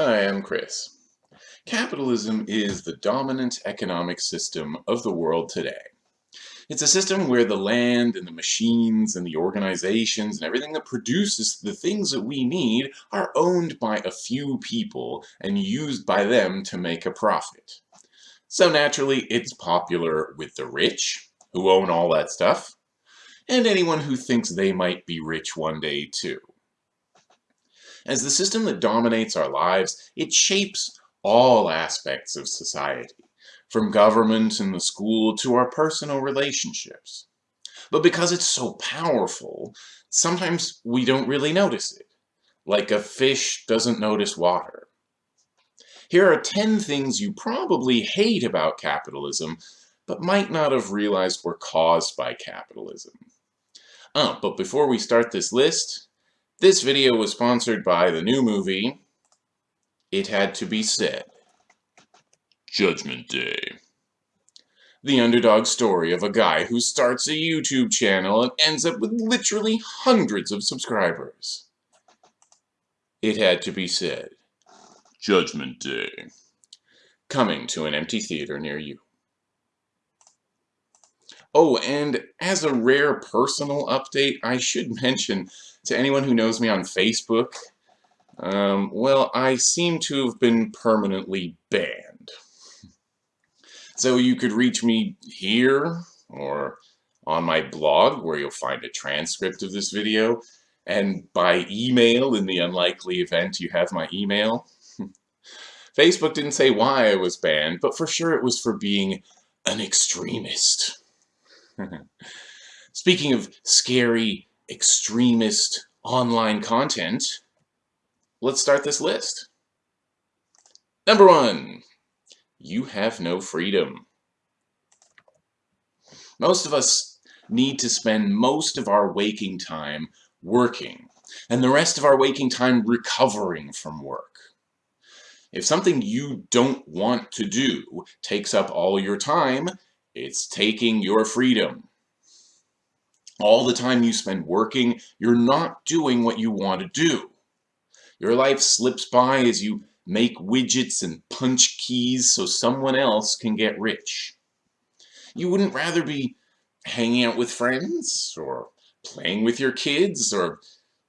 Hi, I'm Chris. Capitalism is the dominant economic system of the world today. It's a system where the land and the machines and the organizations and everything that produces the things that we need are owned by a few people and used by them to make a profit. So naturally, it's popular with the rich, who own all that stuff, and anyone who thinks they might be rich one day too. As the system that dominates our lives, it shapes all aspects of society, from government and the school to our personal relationships. But because it's so powerful, sometimes we don't really notice it, like a fish doesn't notice water. Here are 10 things you probably hate about capitalism, but might not have realized were caused by capitalism. Oh, but before we start this list, this video was sponsored by the new movie, It Had to Be Said. Judgment Day. The underdog story of a guy who starts a YouTube channel and ends up with literally hundreds of subscribers. It Had to Be Said. Judgment Day. Coming to an empty theater near you. Oh, and as a rare personal update, I should mention to anyone who knows me on Facebook, um, well, I seem to have been permanently banned. So you could reach me here or on my blog where you'll find a transcript of this video and by email in the unlikely event you have my email. Facebook didn't say why I was banned, but for sure it was for being an extremist. Speaking of scary extremist online content, let's start this list. Number one, you have no freedom. Most of us need to spend most of our waking time working, and the rest of our waking time recovering from work. If something you don't want to do takes up all your time, it's taking your freedom all the time you spend working, you're not doing what you want to do. Your life slips by as you make widgets and punch keys so someone else can get rich. You wouldn't rather be hanging out with friends, or playing with your kids, or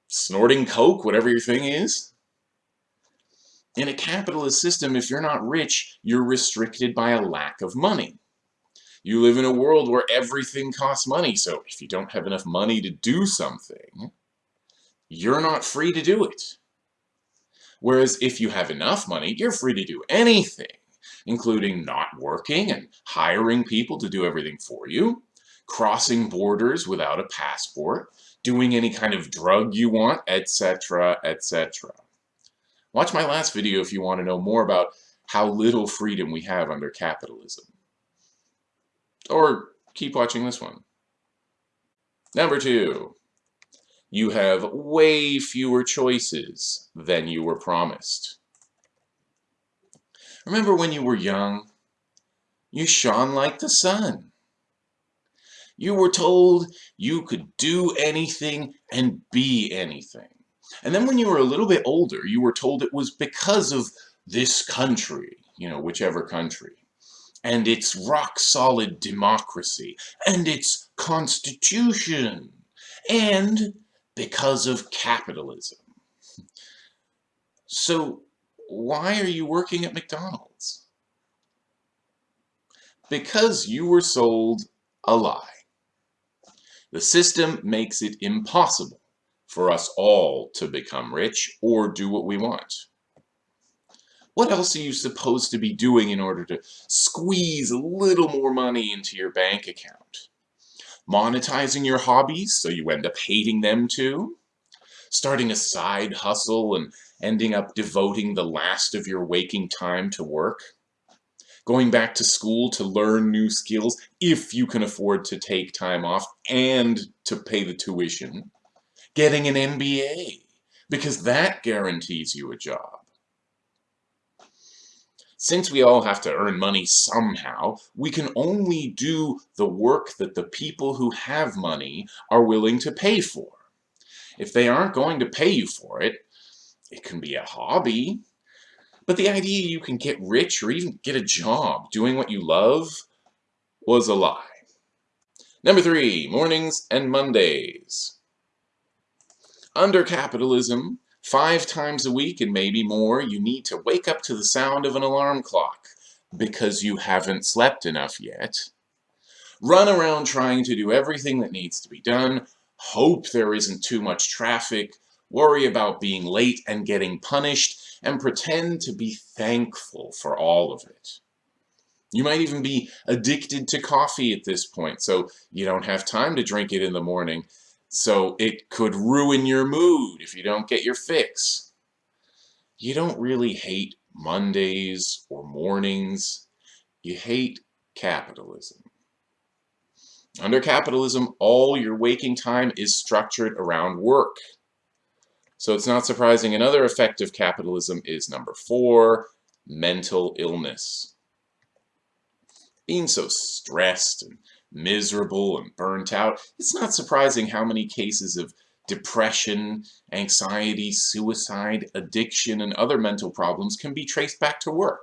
snorting coke, whatever your thing is. In a capitalist system, if you're not rich, you're restricted by a lack of money. You live in a world where everything costs money, so if you don't have enough money to do something, you're not free to do it. Whereas if you have enough money, you're free to do anything, including not working and hiring people to do everything for you, crossing borders without a passport, doing any kind of drug you want, etc., etc. Watch my last video if you want to know more about how little freedom we have under capitalism. Or keep watching this one. Number two, you have way fewer choices than you were promised. Remember when you were young? You shone like the sun. You were told you could do anything and be anything. And then when you were a little bit older, you were told it was because of this country, you know, whichever country and its rock-solid democracy, and its constitution, and because of capitalism. So why are you working at McDonald's? Because you were sold a lie. The system makes it impossible for us all to become rich or do what we want. What else are you supposed to be doing in order to squeeze a little more money into your bank account? Monetizing your hobbies so you end up hating them too? Starting a side hustle and ending up devoting the last of your waking time to work? Going back to school to learn new skills if you can afford to take time off and to pay the tuition? Getting an MBA because that guarantees you a job since we all have to earn money somehow, we can only do the work that the people who have money are willing to pay for. If they aren't going to pay you for it, it can be a hobby, But the idea you can get rich or even get a job doing what you love was a lie. Number three, mornings and Mondays. Under capitalism, five times a week and maybe more, you need to wake up to the sound of an alarm clock because you haven't slept enough yet. Run around trying to do everything that needs to be done, hope there isn't too much traffic, worry about being late and getting punished, and pretend to be thankful for all of it. You might even be addicted to coffee at this point, so you don't have time to drink it in the morning, so it could ruin your mood if you don't get your fix. You don't really hate Mondays or mornings. You hate capitalism. Under capitalism, all your waking time is structured around work. So it's not surprising another effect of capitalism is number four, mental illness. Being so stressed and miserable and burnt out, it's not surprising how many cases of depression, anxiety, suicide, addiction, and other mental problems can be traced back to work.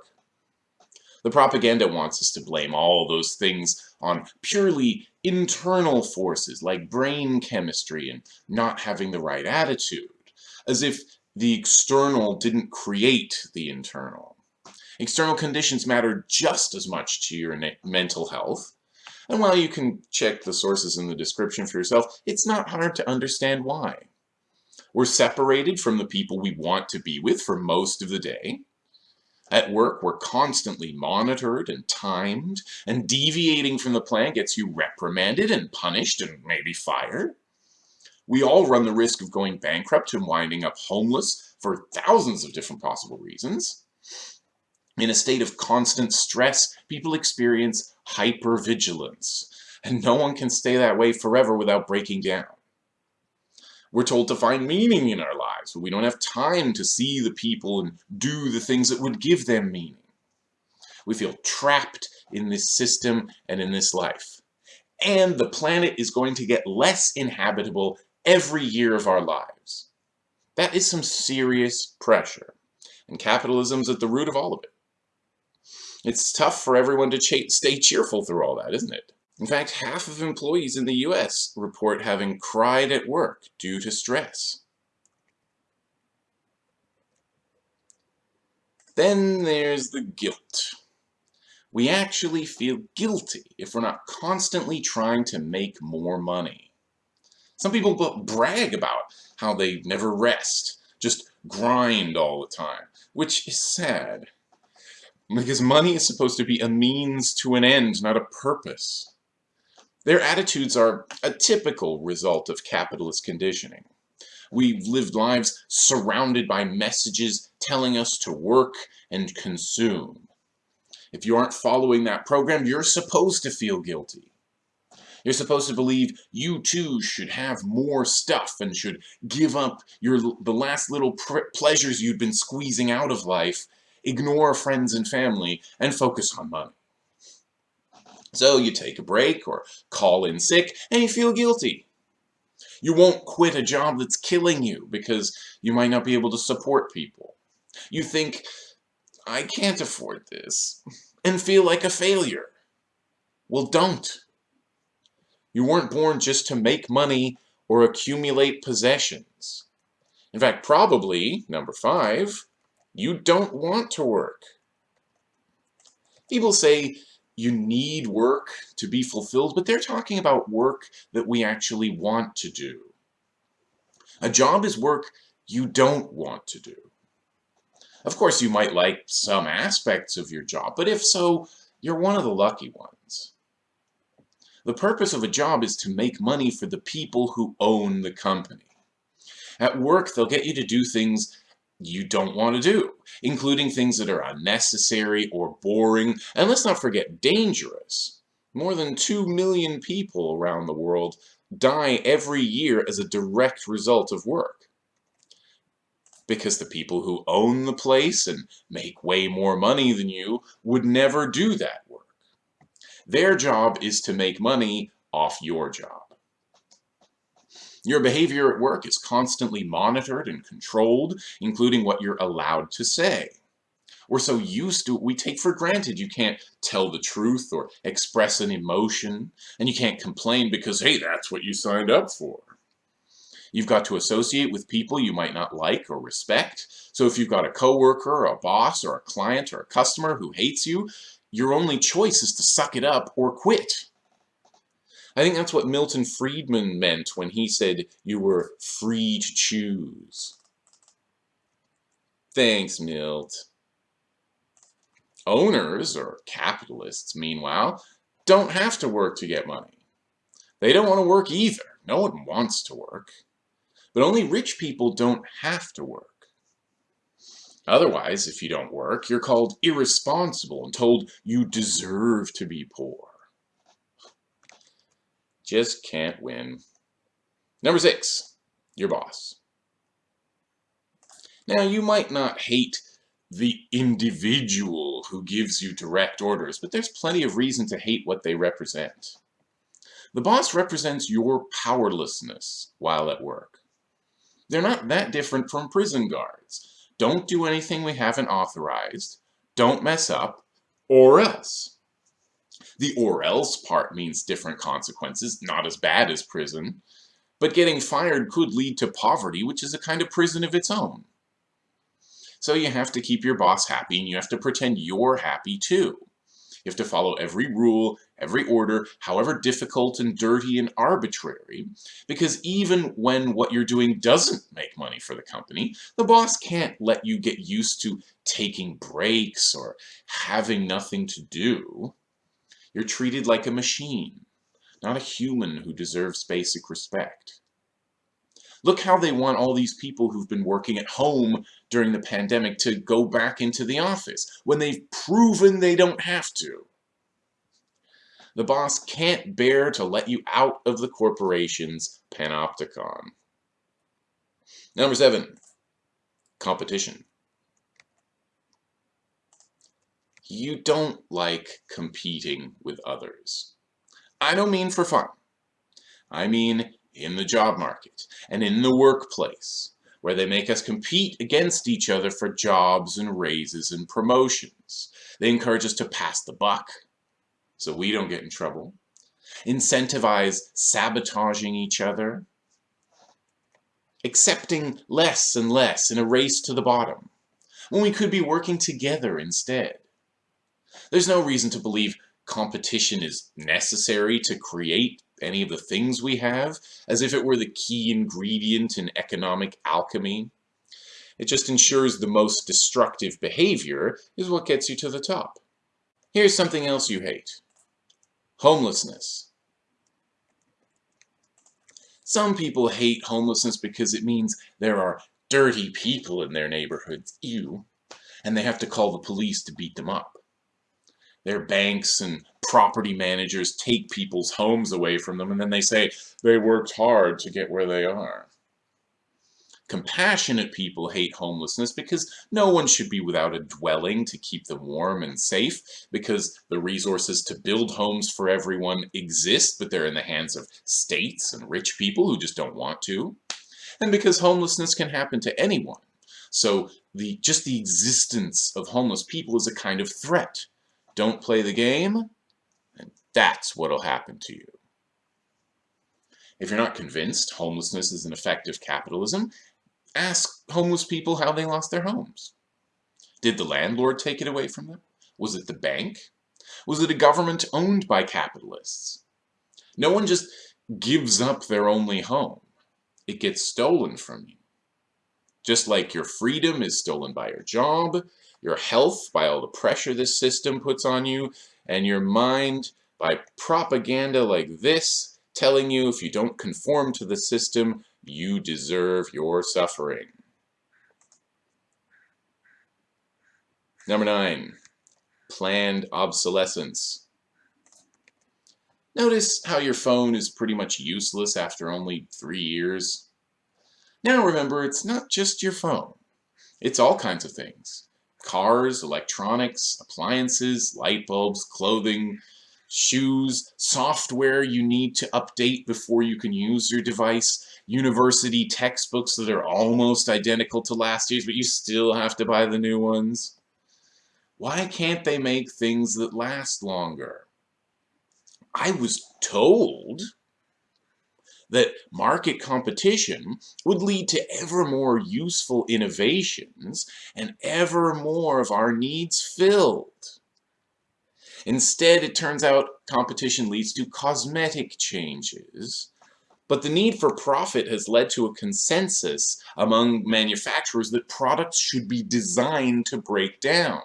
The propaganda wants us to blame all those things on purely internal forces like brain chemistry and not having the right attitude as if the external didn't create the internal. External conditions matter just as much to your mental health. And while you can check the sources in the description for yourself, it's not hard to understand why. We're separated from the people we want to be with for most of the day. At work, we're constantly monitored and timed, and deviating from the plan gets you reprimanded and punished and maybe fired. We all run the risk of going bankrupt and winding up homeless for thousands of different possible reasons. In a state of constant stress, people experience hypervigilance, and no one can stay that way forever without breaking down. We're told to find meaning in our lives, but we don't have time to see the people and do the things that would give them meaning. We feel trapped in this system and in this life. And the planet is going to get less inhabitable every year of our lives. That is some serious pressure, and capitalism's at the root of all of it. It's tough for everyone to stay cheerful through all that, isn't it? In fact, half of employees in the US report having cried at work due to stress. Then there's the guilt. We actually feel guilty if we're not constantly trying to make more money. Some people brag about how they never rest, just grind all the time, which is sad. Because money is supposed to be a means to an end, not a purpose. Their attitudes are a typical result of capitalist conditioning. We've lived lives surrounded by messages telling us to work and consume. If you aren't following that program, you're supposed to feel guilty. You're supposed to believe you too should have more stuff and should give up your the last little pleasures you'd been squeezing out of life, ignore friends and family, and focus on money. So you take a break or call in sick and you feel guilty. You won't quit a job that's killing you because you might not be able to support people. You think, I can't afford this, and feel like a failure. Well, don't. You weren't born just to make money or accumulate possessions. In fact, probably, number five, you don't want to work. People say you need work to be fulfilled, but they're talking about work that we actually want to do. A job is work you don't want to do. Of course, you might like some aspects of your job, but if so, you're one of the lucky ones. The purpose of a job is to make money for the people who own the company. At work, they'll get you to do things you don't want to do, including things that are unnecessary or boring, and let's not forget dangerous. More than 2 million people around the world die every year as a direct result of work. Because the people who own the place and make way more money than you would never do that work. Their job is to make money off your job. Your behavior at work is constantly monitored and controlled, including what you're allowed to say. We're so used to it, we take for granted you can't tell the truth or express an emotion, and you can't complain because, hey, that's what you signed up for. You've got to associate with people you might not like or respect. So if you've got a coworker, a boss, or a client, or a customer who hates you, your only choice is to suck it up or quit. I think that's what Milton Friedman meant when he said you were free to choose. Thanks, Milt. Owners, or capitalists, meanwhile, don't have to work to get money. They don't want to work either. No one wants to work. But only rich people don't have to work. Otherwise, if you don't work, you're called irresponsible and told you deserve to be poor. Just can't win. Number six, your boss. Now, you might not hate the individual who gives you direct orders, but there's plenty of reason to hate what they represent. The boss represents your powerlessness while at work. They're not that different from prison guards. Don't do anything we haven't authorized, don't mess up, or else. The or else part means different consequences, not as bad as prison, but getting fired could lead to poverty, which is a kind of prison of its own. So you have to keep your boss happy, and you have to pretend you're happy too. You have to follow every rule, every order, however difficult and dirty and arbitrary, because even when what you're doing doesn't make money for the company, the boss can't let you get used to taking breaks or having nothing to do. You're treated like a machine, not a human who deserves basic respect. Look how they want all these people who've been working at home during the pandemic to go back into the office when they've proven they don't have to. The boss can't bear to let you out of the corporation's panopticon. Number seven, competition. You don't like competing with others. I don't mean for fun. I mean in the job market and in the workplace, where they make us compete against each other for jobs and raises and promotions. They encourage us to pass the buck so we don't get in trouble, incentivize sabotaging each other, accepting less and less in a race to the bottom, when we could be working together instead. There's no reason to believe competition is necessary to create any of the things we have, as if it were the key ingredient in economic alchemy. It just ensures the most destructive behavior is what gets you to the top. Here's something else you hate. Homelessness. Some people hate homelessness because it means there are dirty people in their neighborhoods, ew, and they have to call the police to beat them up. Their banks and property managers take people's homes away from them and then they say they worked hard to get where they are. Compassionate people hate homelessness because no one should be without a dwelling to keep them warm and safe because the resources to build homes for everyone exist but they're in the hands of states and rich people who just don't want to. And because homelessness can happen to anyone. So the just the existence of homeless people is a kind of threat don't play the game, and that's what'll happen to you. If you're not convinced homelessness is an effect of capitalism, ask homeless people how they lost their homes. Did the landlord take it away from them? Was it the bank? Was it a government owned by capitalists? No one just gives up their only home. It gets stolen from you. Just like your freedom is stolen by your job, your health by all the pressure this system puts on you, and your mind by propaganda like this telling you if you don't conform to the system, you deserve your suffering. Number nine, planned obsolescence. Notice how your phone is pretty much useless after only three years. Now remember, it's not just your phone. It's all kinds of things cars, electronics, appliances, light bulbs, clothing, shoes, software you need to update before you can use your device, university textbooks that are almost identical to last year's, but you still have to buy the new ones. Why can't they make things that last longer? I was told that market competition would lead to ever more useful innovations and ever more of our needs filled. Instead, it turns out competition leads to cosmetic changes, but the need for profit has led to a consensus among manufacturers that products should be designed to break down.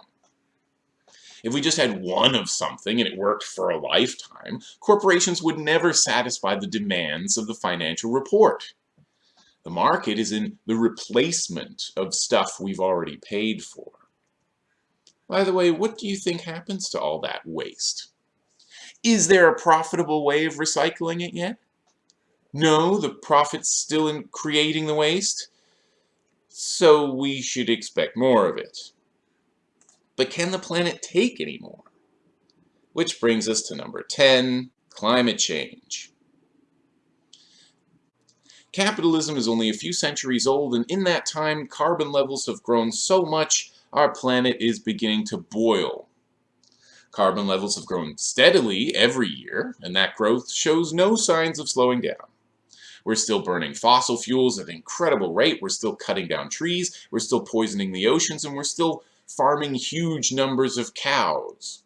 If we just had one of something and it worked for a lifetime, corporations would never satisfy the demands of the financial report. The market is in the replacement of stuff we've already paid for. By the way, what do you think happens to all that waste? Is there a profitable way of recycling it yet? No, the profit's still in creating the waste, so we should expect more of it. But can the planet take any more? Which brings us to number 10, climate change. Capitalism is only a few centuries old, and in that time, carbon levels have grown so much, our planet is beginning to boil. Carbon levels have grown steadily every year, and that growth shows no signs of slowing down. We're still burning fossil fuels at an incredible rate. We're still cutting down trees. We're still poisoning the oceans. And we're still farming huge numbers of cows.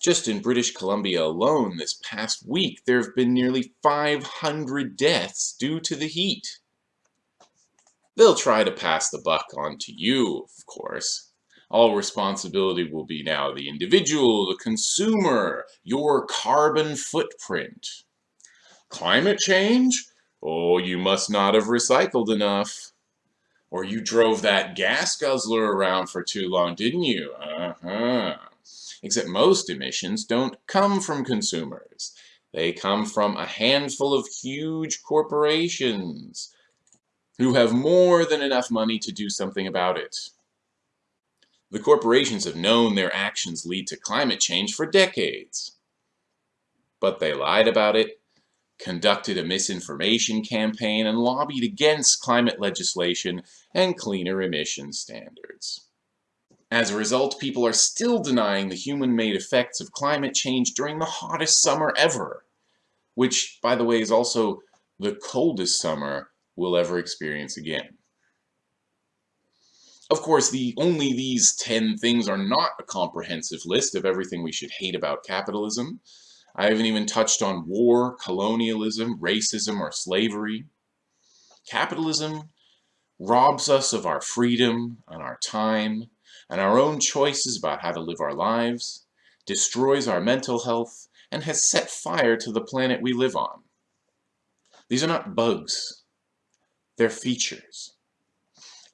Just in British Columbia alone this past week, there have been nearly 500 deaths due to the heat. They'll try to pass the buck on to you, of course. All responsibility will be now the individual, the consumer, your carbon footprint. Climate change? Oh, you must not have recycled enough. Or you drove that gas guzzler around for too long, didn't you? Uh-huh. Except most emissions don't come from consumers. They come from a handful of huge corporations who have more than enough money to do something about it. The corporations have known their actions lead to climate change for decades. But they lied about it, conducted a misinformation campaign, and lobbied against climate legislation and cleaner emission standards. As a result, people are still denying the human-made effects of climate change during the hottest summer ever, which, by the way, is also the coldest summer we'll ever experience again. Of course, the only these 10 things are not a comprehensive list of everything we should hate about capitalism. I haven't even touched on war, colonialism, racism, or slavery. Capitalism robs us of our freedom and our time and our own choices about how to live our lives, destroys our mental health, and has set fire to the planet we live on. These are not bugs. They're features.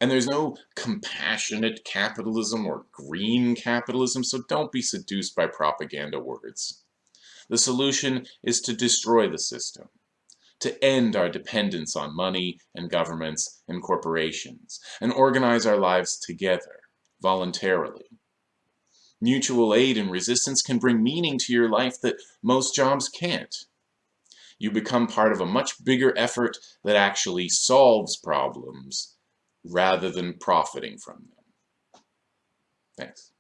And there's no compassionate capitalism or green capitalism, so don't be seduced by propaganda words. The solution is to destroy the system, to end our dependence on money and governments and corporations, and organize our lives together, voluntarily. Mutual aid and resistance can bring meaning to your life that most jobs can't. You become part of a much bigger effort that actually solves problems rather than profiting from them. Thanks.